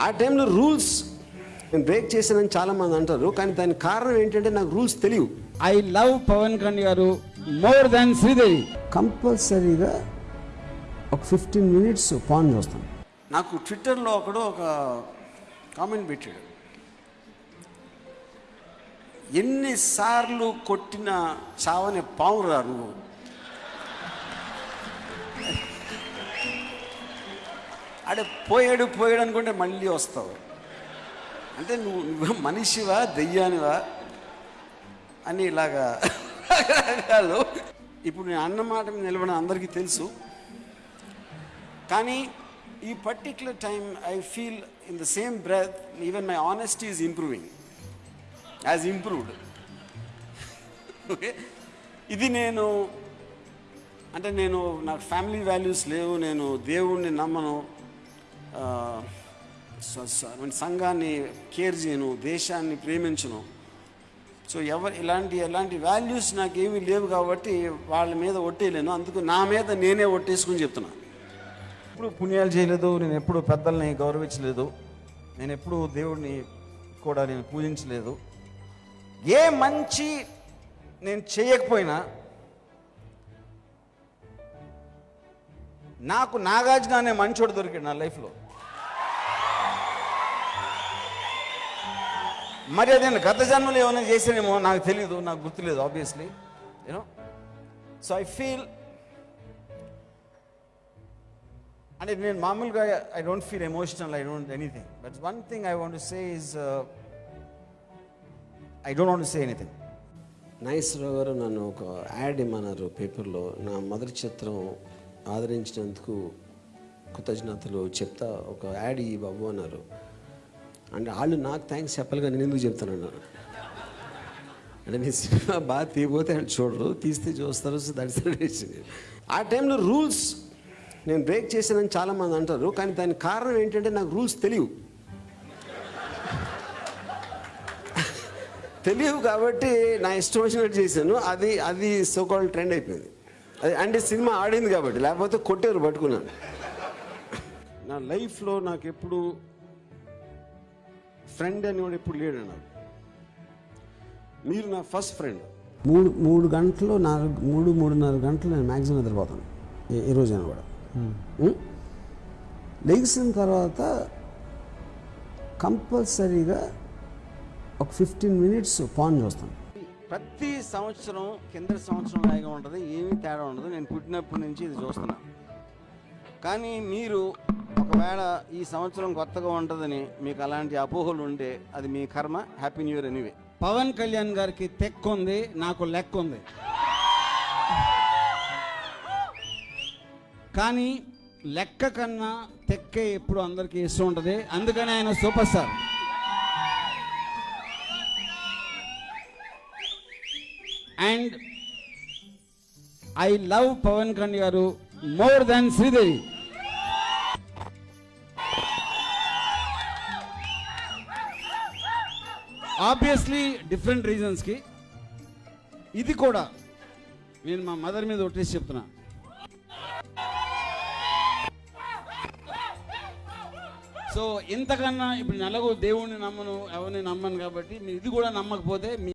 ఆ టైంలో రూల్స్ నేను బ్రేక్ చేశానని చాలామంది అంటారు కానీ దానికి కారణం ఏంటంటే నాకు రూల్స్ తెలియవు. ఐ లవ్ పవన్ కళ్యాణ్ గారు మోర్ దాన్ శ్రీదేవి కంపల్సరీగా ఒక ఫిఫ్టీన్ మినిట్స్ పాన్ చూస్తాను. నాకు ట్విట్టర్లో ఒకడు ఒక కామెంట్ పెట్టాడు. ఎన్నిసార్లు కొట్టిన చావని పావురా నువ్వు? అడే పోయాడు పోయాడు అనుకుంటే మళ్ళీ వస్తావు. అంటే నువ్వు నువ్వు మనిషివా దెయ్యానివా? అని ఇలాగా రకరకాలు. ఇప్పుడు నేను అన్నమాట నిలబడిన అందరికీ తెలుసు. కానీ ఈ particular time I feel in the same breath even my honesty is improving as improved okay ఇది నేను అంటే నేను నాకు ఫ్యామిలీ వాల్యూస్ లేవు నేను దేవుణ్ణి నమ్మను. సంఘాన్ని కేర్ చేయను దేశాన్ని ప్రేమించను. సో ఎవరు ఇలాంటి ఎలాంటి వాల్యూస్ నాకేమీ లేవు కాబట్టి వాళ్ళ మీద ఒట్టేయలేను. అందుకు నా మీద నేనే ఒట్టేసుకుని చెప్తున్నా. ఎప్పుడు పుణ్యాలు చేయలేదు నేను ఎప్పుడు పెద్దల్ని గౌరవించలేదు. నేను ఎప్పుడు దేవుడిని కూడా నేను పూజించలేదు. ఏ మంచి నేను చేయకపోయినా నాకు నాగార్జున అనే మంచోడు దొరికాడు నా లైఫ్లో. మరి నేను గత జన్మలో ఏమైనా చేసానేమో నాకు తెలియదు నాకు గుర్తులేదు obviously you know so I feel అంటే నేను మామూలుగా I don't feel emotional I don't anything but one thing I want say is I don't want say anything Nageswara Rao గారు నన్ను ఒక యాడ్ ఇమ్మన్నారు పేపర్లో. నా మొదటి చిత్రం ఆదరించినందుకు కృతజ్ఞతలు చెప్తా ఒక యాడ్ ఈ బాబు అన్నారు. అంటే వాళ్ళు నాకు థ్యాంక్స్ చెప్పాలి కానీ నేను ఎందుకు చెప్తాను అంటే నేను సినిమా బాగా తీయబోతే అని చూడరు తీస్తే చూస్తారు దర్శనం ఆ టైంలో రూల్స్ నేను బ్రేక్ చేశానని చాలామంది అంటారు కానీ దాని కారణం ఏంటంటే నాకు రూల్స్ తెలియవు. తెలియవు కాబట్టి నా ఇష్టం వచ్చినట్టు చేశాను అది అది సోకాల్ ట్రెండ్ అయిపోయింది. అది అంటే సినిమా ఆడింది కాబట్టి లేకపోతే కొట్టేరు పట్టుకున్నాను. నా లైఫ్లో నాకు ఎప్పుడు ఫ్రెండ్ అనేవాడు ఎప్పుడు లేడు నాకు. మీరు నా ఫస్ట్ ఫ్రెండ్ మూడు మూడు గంటలు నాలుగు మూడు మూడున్నర గంటలు నేను మ్యాక్సిమం నిద్రపోతాను. ఈ- ఈ రోజైనా కూడా. ఉం? లెగిసిన తర్వాత కంపల్సరీగా ఒక ఫిఫ్టీన్ మినిట్స్ పాన్ చూస్తాను. ప్రతి సంవత్సరం కింద సంవత్సరం లాగా ఉంటుంది. ఏమీ తేడా ఉండదు. నేను పుట్టినప్పటి నుంచి ఇది చూస్తున్నా. కానీ మీరు ఒకవేళ ఈ సంవత్సరం కొత్తగా ఉంటుందని మీకు అలాంటి అపోహలు ఉంటే అది మీ కర్మ. Happy new year anyway Pawan Kalyan గారికి తెక్కు ఉంది నాకు లెక్క ఉంది. కానీ లెక్క కన్నా తెక్కే ఎప్పుడు అందరికీ ఇష్టం ఉంటుంది. అందుకని ఆయన super star. And I love Pawan Kalyan గారు more than Sridevi. Obviously different రీజన్స్కి ఇది కూడా నేను మా మదర్ మీద ఒట్టేసి చెప్తున్నా. సో ఇంతకన్నా ఇప్పుడు నెలకు దేవుణ్ణి నమ్మను ఎవరిని నమ్మను కాబట్టి మీరు ఇది కూడా నమ్మకపోతే మీ